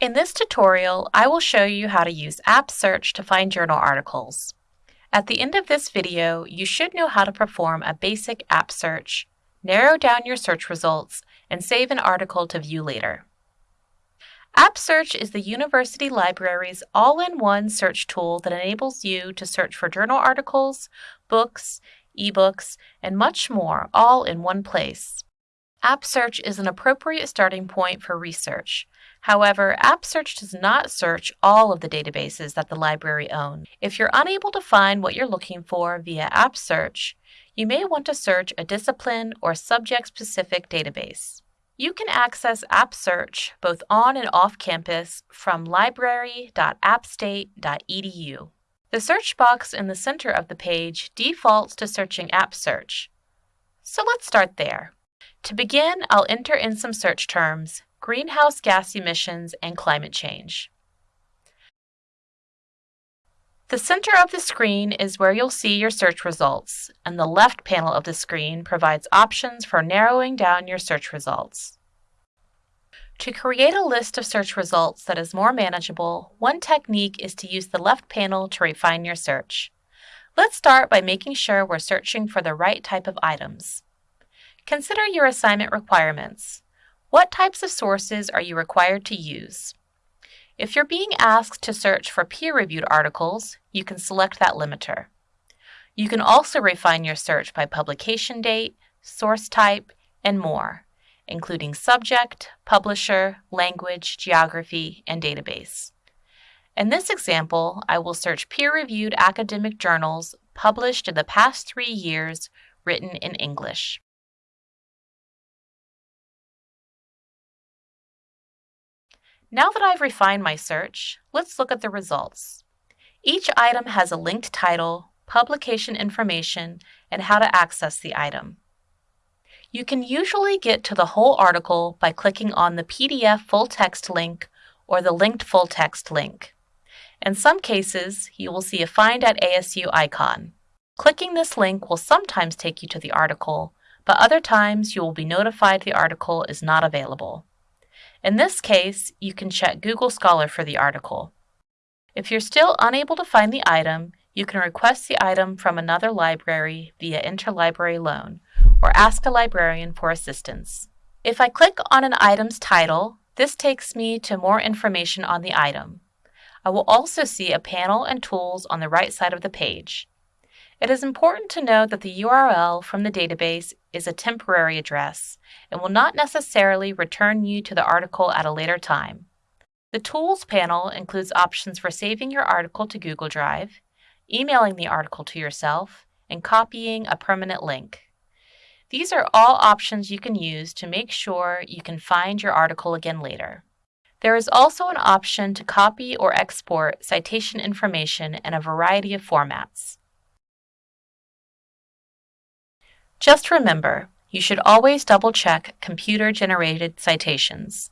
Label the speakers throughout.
Speaker 1: In this tutorial, I will show you how to use App Search to find journal articles. At the end of this video, you should know how to perform a basic app search, narrow down your search results, and save an article to view later. App Search is the university library's all-in-one search tool that enables you to search for journal articles, books, ebooks, and much more all in one place. App Search is an appropriate starting point for research. However, App Search does not search all of the databases that the library owns. If you're unable to find what you're looking for via App Search, you may want to search a discipline or subject-specific database. You can access App Search both on and off campus from library.appstate.edu. The search box in the center of the page defaults to searching App Search. So let's start there. To begin, I'll enter in some search terms, greenhouse gas emissions, and climate change. The center of the screen is where you'll see your search results, and the left panel of the screen provides options for narrowing down your search results. To create a list of search results that is more manageable, one technique is to use the left panel to refine your search. Let's start by making sure we're searching for the right type of items. Consider your assignment requirements. What types of sources are you required to use? If you're being asked to search for peer-reviewed articles, you can select that limiter. You can also refine your search by publication date, source type, and more, including subject, publisher, language, geography, and database. In this example, I will search peer-reviewed academic journals published in the past three years written in English. Now that I've refined my search, let's look at the results. Each item has a linked title, publication information, and how to access the item. You can usually get to the whole article by clicking on the PDF full text link or the linked full text link. In some cases, you will see a Find at ASU icon. Clicking this link will sometimes take you to the article, but other times you will be notified the article is not available. In this case, you can check Google Scholar for the article. If you're still unable to find the item, you can request the item from another library via interlibrary loan or ask a librarian for assistance. If I click on an item's title, this takes me to more information on the item. I will also see a panel and tools on the right side of the page. It is important to note that the URL from the database is a temporary address and will not necessarily return you to the article at a later time. The Tools panel includes options for saving your article to Google Drive, emailing the article to yourself, and copying a permanent link. These are all options you can use to make sure you can find your article again later. There is also an option to copy or export citation information in a variety of formats. Just remember, you should always double-check computer-generated citations.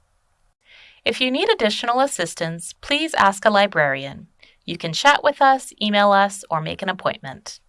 Speaker 1: If you need additional assistance, please ask a librarian. You can chat with us, email us, or make an appointment.